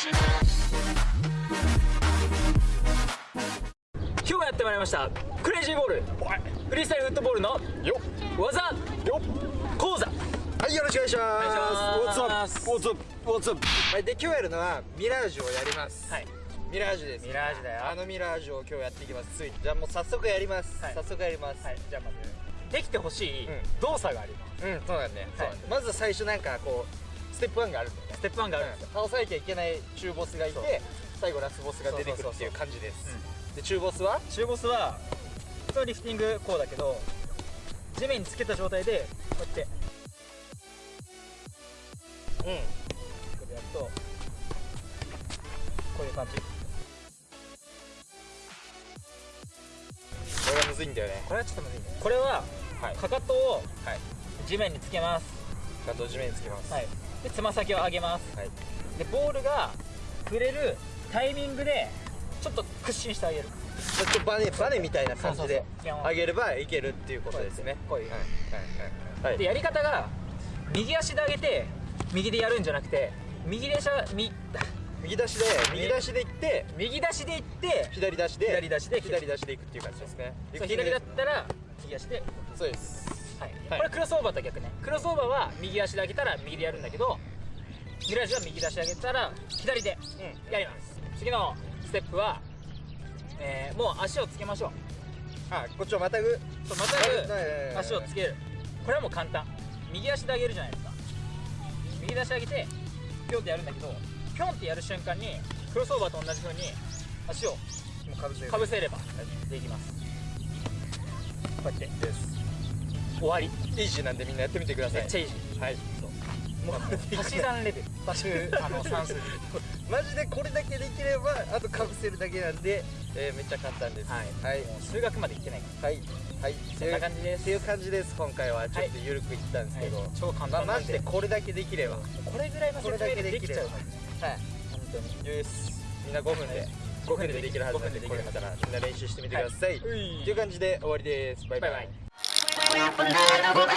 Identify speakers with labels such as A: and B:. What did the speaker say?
A: 今日もやってまいりました。クレイジーボール。フリースタイルフットボールの
B: よ
A: 技。
B: よ
A: 講座。
B: はいよろしくお願いします。
A: お願いします?
B: はいで今日やるのはミラージュをやります。
A: はい。
B: ミラージュです。
A: ミラージュだよ。
B: あのミラージュを今日やっていきます。ついじゃあもう早速やります、
A: はい。
B: 早速やります。
A: はい。じゃあまずできてほしい
B: うん。
A: 動作があります。
B: うんそうなんだね、
A: はい。
B: まず最初なんかこうステップ1があるんだよね。
A: ステップ1があるんですよ
B: 倒さなきゃいけない中ボスがいて最後ラスボスが出てくるっていう感じです。で中ボスは？
A: 中ボスは普通のリフティングこうだけど地面につけた状態でこうやって。
B: うん。
A: これやるとこういう感じ。
B: これがむずいんだよね。
A: これはちょっとむずいね。これは
B: はい。
A: かかとを
B: はい。
A: 地面につけます
B: ガト地面につけます。
A: はい。でつま先を上げます。
B: はい。
A: でボールが触れるタイミングでちょっと屈伸してあげる。
B: ちょっとバネバネみたいな感じで上げればいけるっていうことですね。
A: こういう
B: はい。はい。はい。
A: でやり方が右足で上げて右でやるんじゃなくて右でしゃみ
B: 右出しで右出しで行って
A: 右出しでいって
B: 左出しで
A: 左出しで
B: 左出しで行くっていう感じですね。
A: 左だったら右足で。
B: そうです
A: はい、
B: はい。
A: これクロスオーバーと逆ね。クロスオーバーは右足で上げたら右でやるんだけどミラージュは右足で上げたら左で
B: うん。
A: やります。次のステップは、えーもう足をつけましょう。
B: あこっちをまたぐ。
A: そうまたぐ。足をつける。これはもう簡単。右足で上げるじゃないですか。右足上げてピョンってやるんだけどピョンってやる瞬間にクロスオーバーと同じ風に足を
B: かぶせ
A: れば。できます。こうやって
B: です
A: 終わり。
B: イージーなんでみんなやってみてください。
A: めっちゃいいじ
B: はい。
A: もう足し算レベル。足しあの算数で
B: マジでこれだけできればあとかぶせるだけなんで、えーめっちゃ簡単です。
A: はい、
B: はい。
A: 数学までいってないか
B: はい。はい。
A: そんな感じです。
B: っていう感じです。今回はちょっと緩くいったんです
A: ら、
B: けど、
A: はい、超簡
B: まあマ
A: 単なんで、
B: ジでこれだけできれば。
A: これぐらいの説明でできちゃうは
B: い。
A: 本当に
B: よし。みんな5分で、
A: はい。
B: 5分でできるはずなんで
A: 5
B: これまたらみんな練習してみてください、
A: はい。
B: っていう感じで終わりです。バイバイ。
A: バイバイ
C: We're up another